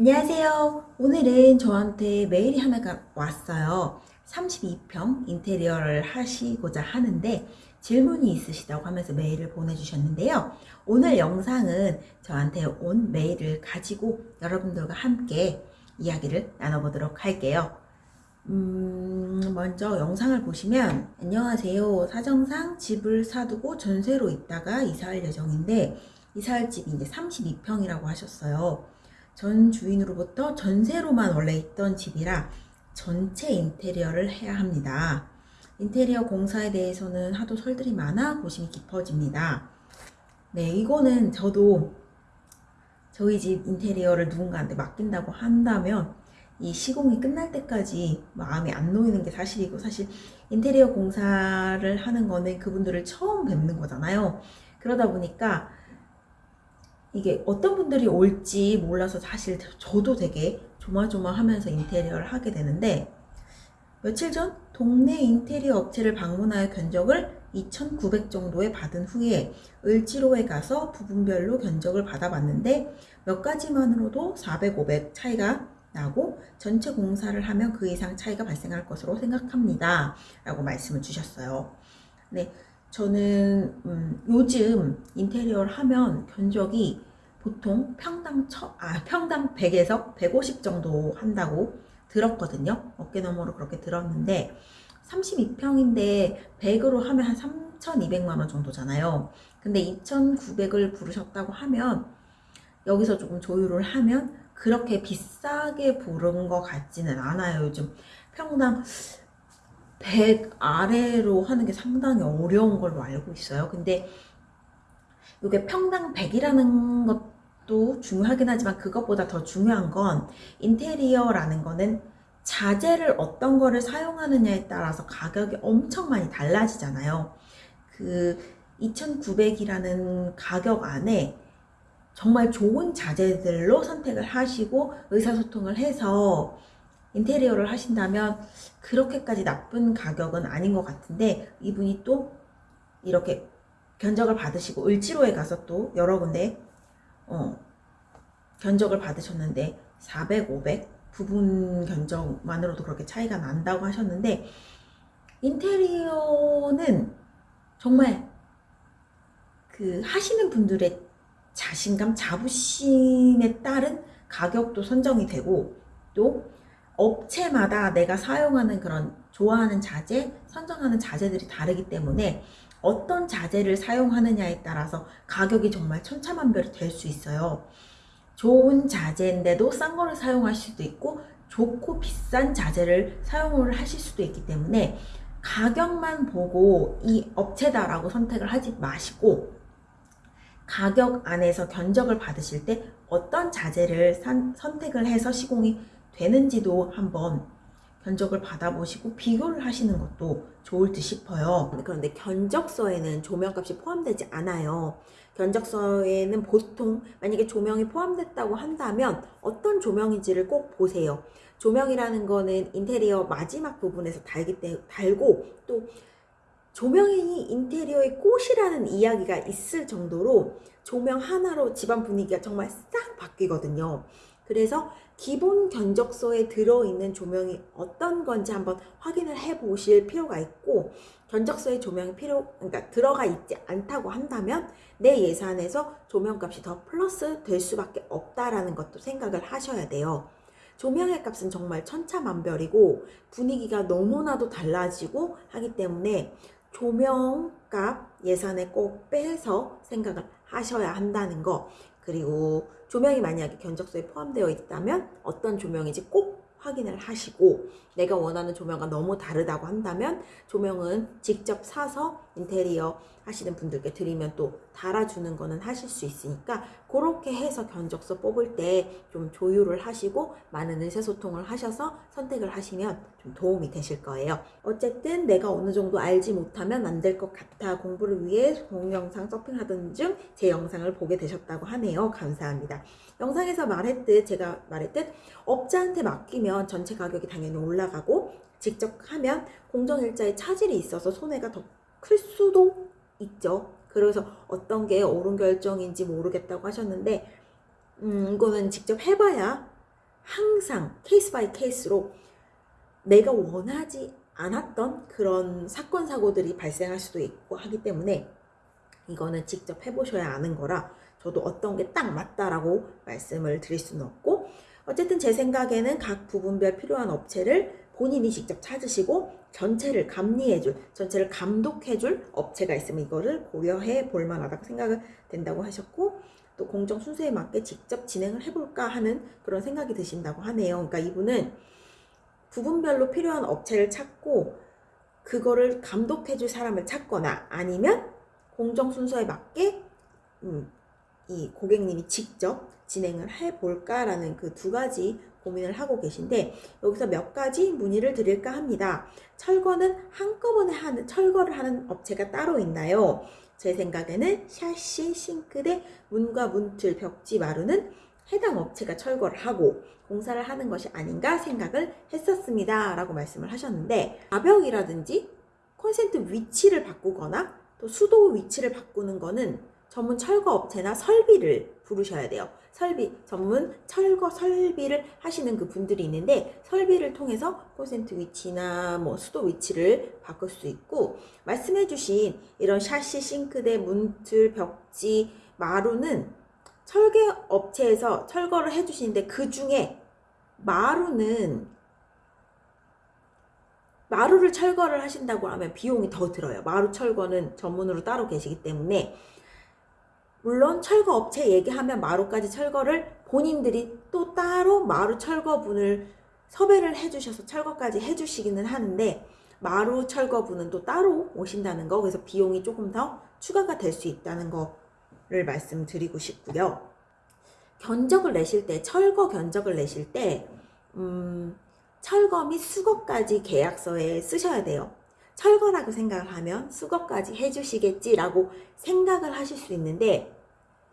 안녕하세요. 오늘은 저한테 메일이 하나가 왔어요. 32평 인테리어를 하시고자 하는데 질문이 있으시다고 하면서 메일을 보내주셨는데요. 오늘 영상은 저한테 온 메일을 가지고 여러분들과 함께 이야기를 나눠보도록 할게요. 음, 먼저 영상을 보시면 안녕하세요. 사정상 집을 사두고 전세로 있다가 이사할 예정인데 이사할 집이 이제 32평이라고 하셨어요. 전 주인으로부터 전세로만 원래 있던 집이라 전체 인테리어를 해야 합니다. 인테리어 공사에 대해서는 하도 설들이 많아 고심이 깊어집니다. 네, 이거는 저도 저희 집 인테리어를 누군가한테 맡긴다고 한다면 이 시공이 끝날 때까지 마음이 안 놓이는 게 사실이고 사실 인테리어 공사를 하는 거는 그분들을 처음 뵙는 거잖아요. 그러다 보니까 이게 어떤 분들이 올지 몰라서 사실 저도 되게 조마조마하면서 인테리어를 하게 되는데 며칠 전 동네 인테리어 업체를 방문하여 견적을 2,900 정도에 받은 후에 을지로에 가서 부분별로 견적을 받아봤는데 몇 가지만으로도 400, 500 차이가 나고 전체 공사를 하면 그 이상 차이가 발생할 것으로 생각합니다. 라고 말씀을 주셨어요. 네, 저는 음, 요즘 인테리어를 하면 견적이 보통 평당 처, 아, 평당 100에서 150 정도 한다고 들었거든요. 어깨너머로 그렇게 들었는데 32평인데 100으로 하면 한 3,200만 원 정도잖아요. 근데 2,900을 부르셨다고 하면 여기서 조금 조율을 하면 그렇게 비싸게 부른 것 같지는 않아요. 요즘 평당 100 아래로 하는 게 상당히 어려운 걸로 알고 있어요. 근데 이게 평당 100이라는 것도 중요하긴 하지만 그것보다 더 중요한 건 인테리어라는 거는 자재를 어떤 거를 사용하느냐에 따라서 가격이 엄청 많이 달라지잖아요. 그 2,900이라는 가격 안에 정말 좋은 자재들로 선택을 하시고 의사소통을 해서 인테리어를 하신다면 그렇게까지 나쁜 가격은 아닌 것 같은데 이분이 또 이렇게 견적을 받으시고 을지로에 가서 또 여러 군데 어, 견적을 받으셨는데 400, 500 부분 견적만으로도 그렇게 차이가 난다고 하셨는데 인테리어는 정말 그 하시는 분들의 자신감, 자부심에 따른 가격도 선정이 되고 또 업체마다 내가 사용하는 그런 좋아하는 자재, 선정하는 자재들이 다르기 때문에 어떤 자재를 사용하느냐에 따라서 가격이 정말 천차만별이 될 수 있어요. 좋은 자재인데도 싼 거를 사용할 수도 있고 좋고 비싼 자재를 사용을 하실 수도 있기 때문에 가격만 보고 이 업체다라고 선택을 하지 마시고 가격 안에서 견적을 받으실 때 어떤 자재를 산, 선택을 해서 시공이 되는지도 한번 견적을 받아보시고 비교를 하시는 것도 좋을 듯 싶어요. 그런데 견적서에는 조명값이 포함되지 않아요. 견적서에는 보통 만약에 조명이 포함됐다고 한다면 어떤 조명인지를 꼭 보세요. 조명이라는 거는 인테리어 마지막 부분에서 달기 때 달고 또 조명이 인테리어의 꽃이라는 이야기가 있을 정도로 조명 하나로 집안 분위기가 정말 싹 바뀌거든요. 그래서 기본 견적서에 들어있는 조명이 어떤 건지 한번 확인을 해 보실 필요가 있고 견적서에 조명이 필요 그러니까 들어가 있지 않다고 한다면 내 예산에서 조명값이 더 플러스 될 수밖에 없다라는 것도 생각을 하셔야 돼요. 조명의 값은 정말 천차만별이고 분위기가 너무나도 달라지고 하기 때문에 조명값 예산에 꼭 빼서 생각을 하셔야 한다는 거 그리고 조명이 만약에 견적서에 포함되어 있다면 어떤 조명인지 꼭 확인을 하시고 내가 원하는 조명과 너무 다르다고 한다면 조명은 직접 사서 인테리어 하시는 분들께 드리면 또 달아주는 거는 하실 수 있으니까 그렇게 해서 견적서 뽑을 때 좀 조율을 하시고 많은 의사소통을 하셔서 선택을 하시면 좀 도움이 되실 거예요. 어쨌든 내가 어느 정도 알지 못하면 안 될 것 같아 공부를 위해 동영상 서핑하던 중 제 영상을 보게 되셨다고 하네요. 감사합니다. 영상에서 말했듯 제가 말했듯 업자한테 맡기면 전체 가격이 당연히 올라가고 직접 하면 공정일자에 차질이 있어서 손해가 더 클 수도 있죠. 그래서 어떤 게 옳은 결정인지 모르겠다고 하셨는데 음, 이거는 직접 해봐야 항상 case by case로 내가 원하지 않았던 그런 사건 사고들이 발생할 수도 있고 하기 때문에 이거는 직접 해보셔야 아는 거라 저도 어떤 게 딱 맞다라고 말씀을 드릴 수는 없고 어쨌든 제 생각에는 각 부분별 필요한 업체를 본인이 직접 찾으시고 전체를 감리해줄, 전체를 감독해줄 업체가 있으면 이거를 고려해 볼 만하다고 생각을 된다고 하셨고 또 공정 순서에 맞게 직접 진행을 해볼까 하는 그런 생각이 드신다고 하네요. 그러니까 이분은 부분별로 필요한 업체를 찾고 그거를 감독해줄 사람을 찾거나 아니면 공정 순서에 맞게 음, 이 고객님이 직접 진행을 해볼까라는 그 두 가지 고민을 하고 계신데 여기서 몇 가지 문의를 드릴까 합니다. 철거는 한꺼번에 하는 철거를 하는 업체가 따로 있나요? 제 생각에는 샤시, 싱크대, 문과 문틀, 벽지, 마루는 해당 업체가 철거를 하고 공사를 하는 것이 아닌가 생각을 했었습니다. 라고 말씀을 하셨는데 가벽이라든지 콘센트 위치를 바꾸거나 또 수도 위치를 바꾸는 거는 전문 철거 업체나 설비를 부르셔야 돼요. 설비, 전문 철거 설비를 하시는 그 분들이 있는데 설비를 통해서 콘센트 위치나 뭐 수도 위치를 바꿀 수 있고 말씀해 주신 이런 샤시, 싱크대, 문틀, 벽지, 마루는 철개 업체에서 철거를 해 주시는데 그 중에 마루는 마루를 철거를 하신다고 하면 비용이 더 들어요. 마루 철거는 전문으로 따로 계시기 때문에 물론 철거 업체 얘기하면 마루까지 철거를 본인들이 또 따로 마루 철거분을 섭외를 해주셔서 철거까지 해주시기는 하는데 마루 철거분은 또 따로 오신다는 거 그래서 비용이 조금 더 추가가 될 수 있다는 거를 말씀드리고 싶고요. 견적을 내실 때 철거 견적을 내실 때 음, 철거 및 수거까지 계약서에 쓰셔야 돼요. 철거라고 생각을 하면 수거까지 해주시겠지라고 생각을 하실 수 있는데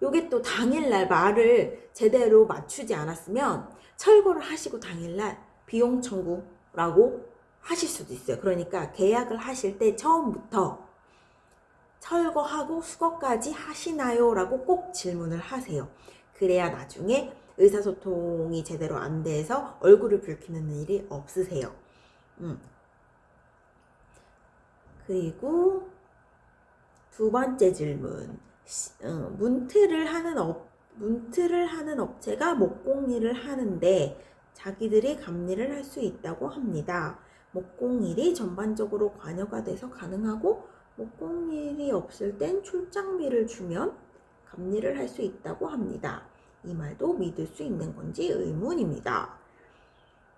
요게 또 당일날 말을 제대로 맞추지 않았으면 철거를 하시고 당일날 비용 청구라고 하실 수도 있어요. 그러니까 계약을 하실 때 처음부터 철거하고 수거까지 하시나요? 라고 꼭 질문을 하세요. 그래야 나중에 의사소통이 제대로 안 돼서 얼굴을 붉히는 일이 없으세요. 음. 그리고 두 번째 질문. 어, 문틀을 하는 업, 문틀을 하는 업체가 목공일을 하는데 자기들이 감리를 할 수 있다고 합니다. 목공일이 전반적으로 관여가 돼서 가능하고 목공일이 없을 땐 출장비를 주면 감리를 할 수 있다고 합니다. 이 말도 믿을 수 있는 건지 의문입니다.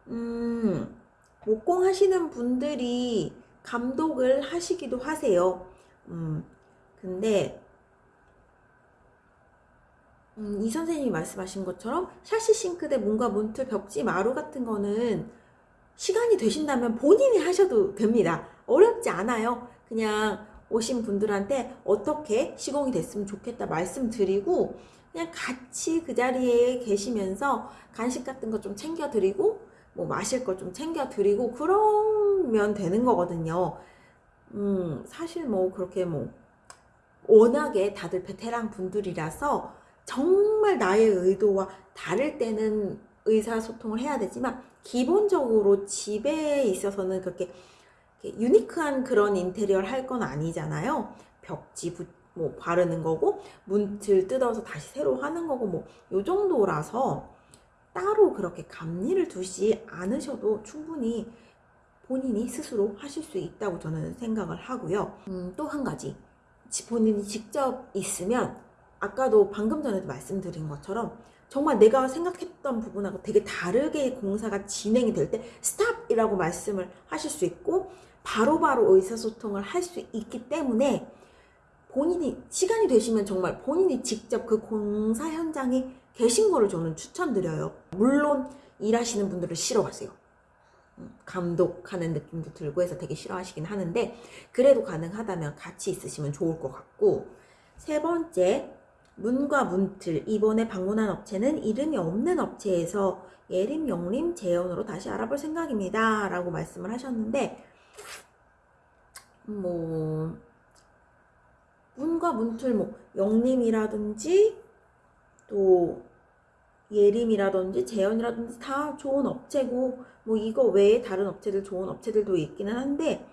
음, 목공 하시는 분들이 감독을 하시기도 하세요. 음, 근데 음, 이 선생님이 말씀하신 것처럼 샤시 싱크대, 문과 문틀, 벽지, 마루 같은 거는 시간이 되신다면 본인이 하셔도 됩니다. 어렵지 않아요. 그냥 오신 분들한테 어떻게 시공이 됐으면 좋겠다 말씀드리고 그냥 같이 그 자리에 계시면서 간식 같은 거 좀 챙겨드리고 뭐 마실 거 좀 챙겨드리고 그 러면 되는 거거든요. 음, 사실 뭐 그렇게 뭐 워낙에 다들 베테랑 분들이라서 정말 나의 의도와 다를 때는 의사소통을 해야 되지만 기본적으로 집에 있어서는 그렇게 유니크한 그런 인테리어를 할 건 아니잖아요. 벽지 부, 뭐 바르는 거고 문틀 뜯어서 다시 새로 하는 거고 뭐 요 정도라서 따로 그렇게 감리를 두지 않으셔도 충분히 본인이 스스로 하실 수 있다고 저는 생각을 하고요. 음, 또 한 가지 본인이 직접 있으면 아까도 방금 전에도 말씀드린 것처럼 정말 내가 생각했던 부분하고 되게 다르게 공사가 진행이 될 때 스탑이라고 말씀을 하실 수 있고 바로바로 바로 의사소통을 할 수 있기 때문에 본인이 시간이 되시면 정말 본인이 직접 그 공사 현장에 계신 거를 저는 추천드려요. 물론 일하시는 분들은 싫어하세요. 음, 감독하는 느낌도 들고 해서 되게 싫어하시긴 하는데 그래도 가능하다면 같이 있으시면 좋을 것 같고. 세 번째 문과 문틀. 이번에 방문한 업체는 이름이 없는 업체에서 예림 영림 재현으로 다시 알아볼 생각입니다. 라고 말씀을 하셨는데 뭐 문과 문틀 뭐 영림이라든지 또 예림이라든지 재현이라든지 다 좋은 업체고 뭐 이거 외에 다른 업체들 좋은 업체들도 있기는 한데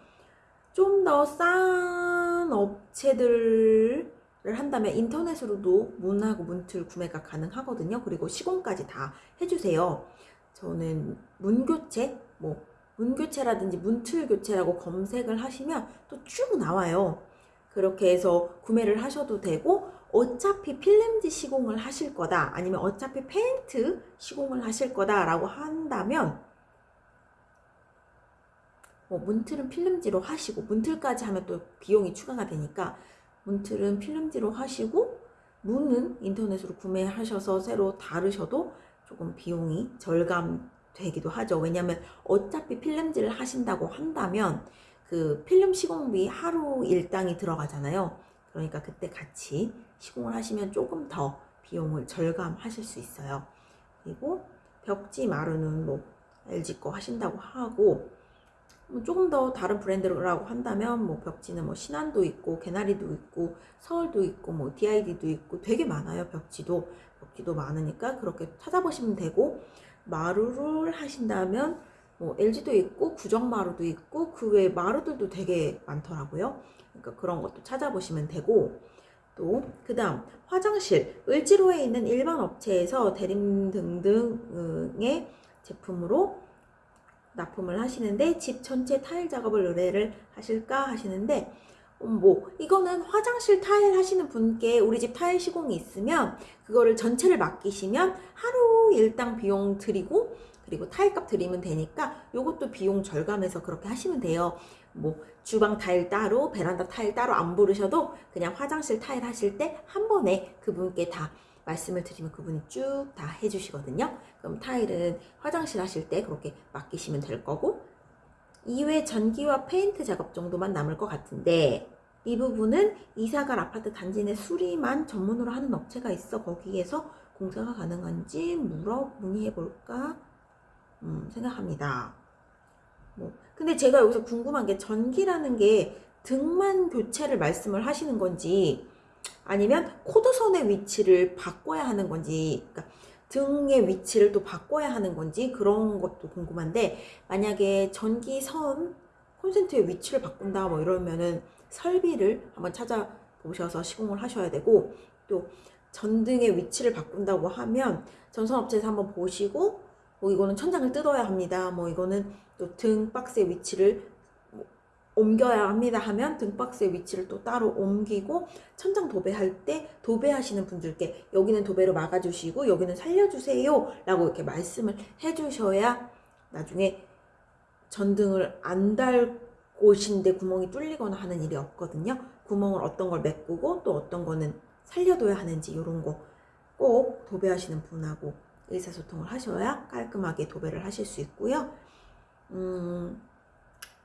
좀 더 싼 업체들을 한다면 인터넷으로도 문하고 문틀 구매가 가능하거든요. 그리고 시공까지 다 해주세요. 저는 문교체, 뭐 문교체라든지 문틀교체라고 검색을 하시면 또 쭉 나와요. 그렇게 해서 구매를 하셔도 되고 어차피 필름지 시공을 하실 거다 아니면 어차피 페인트 시공을 하실 거다 라고 한다면 뭐 문틀은 필름지로 하시고 문틀까지 하면 또 비용이 추가가 되니까 문틀은 필름지로 하시고 문은 인터넷으로 구매하셔서 새로 다르셔도 조금 비용이 절감되기도 하죠. 왜냐하면 어차피 필름지를 하신다고 한다면 그 필름 시공비 하루 일당이 들어가잖아요. 그러니까 그때 같이 시공을 하시면 조금 더 비용을 절감하실 수 있어요. 그리고 벽지 마루는 뭐 LG 거 하신다고 하고 뭐 조금 더 다른 브랜드라고 한다면 뭐 벽지는 뭐 신한도 있고 개나리도 있고 서울도 있고 뭐 DID도 있고 되게 많아요 벽지도 벽지도 많으니까 그렇게 찾아보시면 되고 마루를 하신다면 뭐 LG도 있고 구정마루도 있고 그 외 마루들도 되게 많더라고요. 그러니까 그런 것도 찾아보시면 되고. 또 그 다음 화장실. 을지로에 있는 일반 업체에서 대림 등등의 제품으로 납품을 하시는데 집 전체 타일 작업을 의뢰를 하실까 하시는데 음, 뭐 이거는 화장실 타일 하시는 분께 우리 집 타일 시공이 있으면 그거를 전체를 맡기시면 하루 일당 비용 드리고 그리고 타일값 드리면 되니까 요것도 비용 절감해서 그렇게 하시면 돼요. 뭐 주방 타일 따로 베란다 타일 따로 안 부르셔도 그냥 화장실 타일 하실 때 한 번에 그분께 다 말씀을 드리면 그분이 쭉 다 해주시거든요. 그럼 타일은 화장실 하실 때 그렇게 맡기시면 될 거고 이외 전기와 페인트 작업 정도만 남을 것 같은데 이 부분은 이사갈 아파트 단지 내 수리만 전문으로 하는 업체가 있어 거기에서 공사가 가능한지 물어 문의해 볼까 음, 생각합니다. 뭐 근데 제가 여기서 궁금한 게 전기라는 게 등만 교체를 말씀을 하시는 건지 아니면 코드선의 위치를 바꿔야 하는 건지 그러니까 등의 위치를 또 바꿔야 하는 건지 그런 것도 궁금한데 만약에 전기선 콘센트의 위치를 바꾼다 뭐 이러면은 설비를 한번 찾아보셔서 시공을 하셔야 되고 또 전등의 위치를 바꾼다고 하면 전선업체에서 한번 보시고 뭐 이거는 천장을 뜯어야 합니다. 뭐 이거는 또 등 박스의 위치를 옮겨야 합니다 하면 등 박스의 위치를 또 따로 옮기고 천장 도배할 때 도배하시는 분들께 여기는 도배로 막아주시고 여기는 살려주세요 라고 이렇게 말씀을 해주셔야 나중에 전등을 안 달 곳인데 구멍이 뚫리거나 하는 일이 없거든요. 구멍을 어떤 걸 메꾸고 또 어떤 거는 살려둬야 하는지 이런 거 꼭 도배하시는 분하고 의사소통을 하셔야 깔끔하게 도배를 하실 수 있고요 음,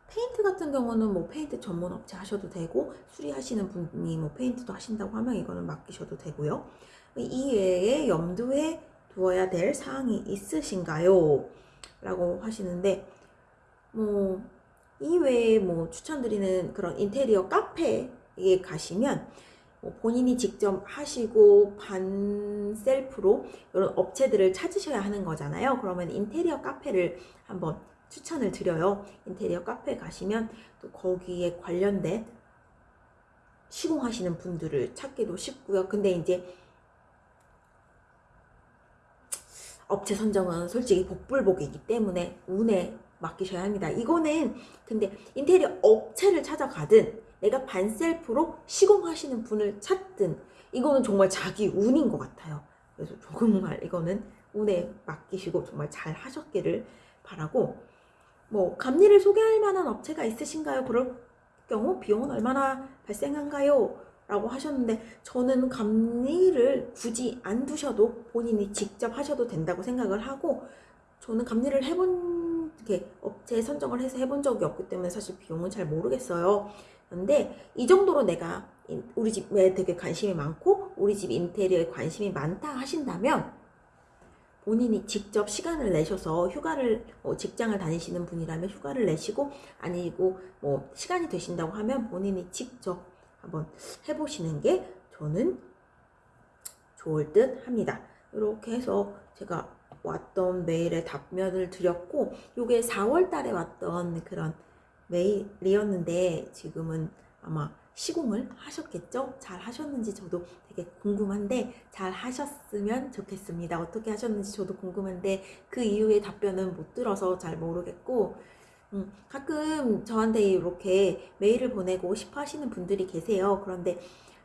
페인트 같은 경우는 뭐 페인트 전문 업체 하셔도 되고 수리하시는 분이 뭐 페인트도 하신다고 하면 이거는 맡기셔도 되고요. 이 외에 염두에 두어야 될 사항이 있으신가요? 라고 하시는데 뭐 이외에 뭐 추천드리는 그런 인테리어 카페에 가시면 뭐 본인이 직접 하시고 반 셀프로 이런 업체들을 찾으셔야 하는 거잖아요. 그러면 인테리어 카페를 한번 추천을 드려요. 인테리어 카페 가시면 또 거기에 관련된 시공하시는 분들을 찾기도 쉽고요. 근데 이제 업체 선정은 솔직히 복불복이기 때문에 운에 맡기셔야 합니다. 이거는 근데 인테리어 업체를 찾아가든 내가 반셀프로 시공하시는 분을 찾든 이거는 정말 자기 운인 것 같아요. 그래서 정말 이거는 운에 맡기시고 정말 잘 하셨기를 바라고 뭐 감리를 소개할 만한 업체가 있으신가요? 그럴 경우 비용은 얼마나 발생한가요? 라고 하셨는데 저는 감리를 굳이 안 두셔도 본인이 직접 하셔도 된다고 생각을 하고 저는 감리를 해본 게 업체 선정을 해서 해본 적이 없기 때문에 사실 비용은 잘 모르겠어요. 그런데 이 정도로 내가 우리 집에 되게 관심이 많고 우리 집 인테리어에 관심이 많다 하신다면 본인이 직접 시간을 내셔서 휴가를 뭐 직장을 다니시는 분이라면 휴가를 내시고 아니고 뭐 시간이 되신다고 하면 본인이 직접 한번 해보시는 게 저는 좋을 듯 합니다. 이렇게 해서 제가 왔던 메일에 답변을 드렸고 요게 4월 달에 왔던 그런 메일이었는데 지금은 아마 시공을 하셨겠죠? 잘 하셨는지 저도 되게 궁금한데 잘 하셨으면 좋겠습니다. 어떻게 하셨는지 저도 궁금한데 그 이후에 답변은 못 들어서 잘 모르겠고 음, 가끔 저한테 이렇게 메일을 보내고 싶어 하시는 분들이 계세요. 그런데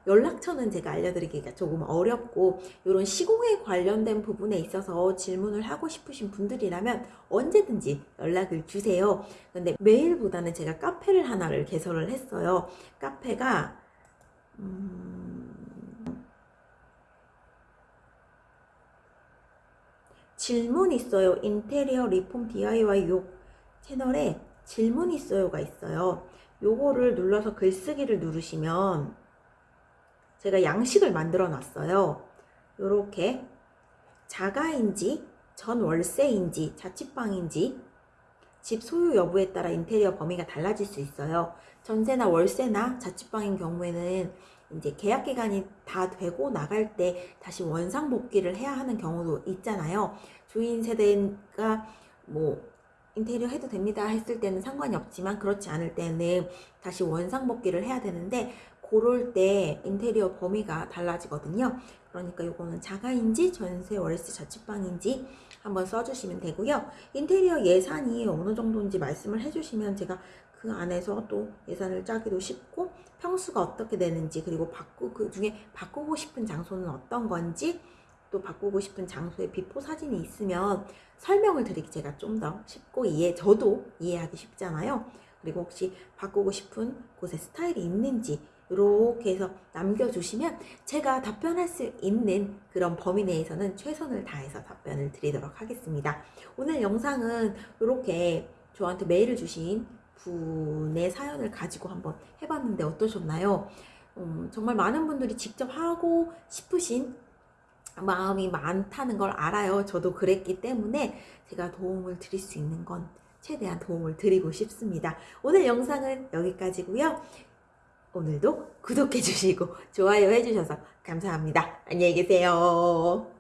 연락처는 제가 알려드리기가 조금 어렵고 이런 시공에 관련된 부분에 있어서 질문을 하고 싶으신 분들이라면 언제든지 연락을 주세요. 근데 메일보다는 제가 카페를 하나를 개설을 했어요. 카페가 음, 질문 있어요. 인테리어 리폼 DIY 요 채널에 질문 있어요가 있어요. 요거를 눌러서 글쓰기를 누르시면 제가 양식을 만들어 놨어요. 요렇게 자가인지 전 월세인지 자취방인지 집 소유 여부에 따라 인테리어 범위가 달라질 수 있어요. 전세나 월세나 자취방인 경우에는 이제 계약 기간이 다 되고 나갈 때 다시 원상 복귀를 해야 하는 경우도 있잖아요. 주인 세대가 뭐 인테리어 해도 됩니다 했을 때는 상관이 없지만 그렇지 않을 때는 다시 원상 복귀를 해야 되는데 그럴 때 인테리어 범위가 달라지거든요. 그러니까 이거는 자가인지 전세 월세 자취방인지 한번 써주시면 되고요. 인테리어 예산이 어느 정도인지 말씀을 해주시면 제가 그 안에서 또 예산을 짜기도 쉽고 평수가 어떻게 되는지 그리고 바꾸 그 중에 바꾸고 싶은 장소는 어떤 건지 또 바꾸고 싶은 장소의 before 사진이 있으면 설명을 드리기 제가 좀 더 쉽고 이해 저도 이해하기 쉽잖아요. 그리고 혹시 바꾸고 싶은 곳에 스타일이 있는지 이렇게 해서 남겨주시면 제가 답변할 수 있는 그런 범위 내에서는 최선을 다해서 답변을 드리도록 하겠습니다. 오늘 영상은 이렇게 저한테 메일을 주신 분의 사연을 가지고 한번 해봤는데 어떠셨나요? 음, 정말 많은 분들이 직접 하고 싶으신 마음이 많다는 걸 알아요. 저도 그랬기 때문에 제가 도움을 드릴 수 있는 건 최대한 도움을 드리고 싶습니다. 오늘 영상은 여기까지고요. 오늘도 구독해 주시고 좋아요 해 주셔서 감사합니다. 안녕히 계세요.